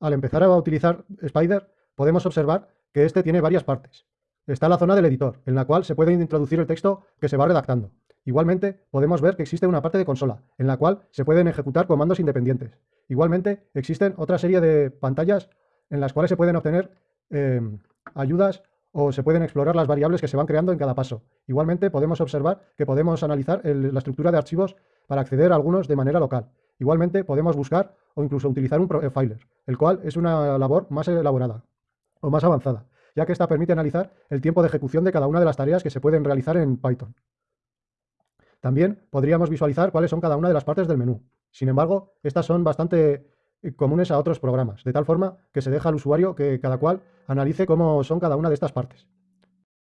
al empezar a utilizar Spider, podemos observar que este tiene varias partes. Está la zona del editor, en la cual se puede introducir el texto que se va redactando. Igualmente, podemos ver que existe una parte de consola, en la cual se pueden ejecutar comandos independientes. Igualmente, existen otra serie de pantallas en las cuales se pueden obtener eh, ayudas o se pueden explorar las variables que se van creando en cada paso. Igualmente, podemos observar que podemos analizar la estructura de archivos para acceder a algunos de manera local. Igualmente, podemos buscar o incluso utilizar un profiler, el cual es una labor más elaborada o más avanzada, ya que esta permite analizar el tiempo de ejecución de cada una de las tareas que se pueden realizar en Python. También podríamos visualizar cuáles son cada una de las partes del menú. Sin embargo, estas son bastante eh, comunes a otros programas, de tal forma que se deja al usuario que cada cual analice cómo son cada una de estas partes.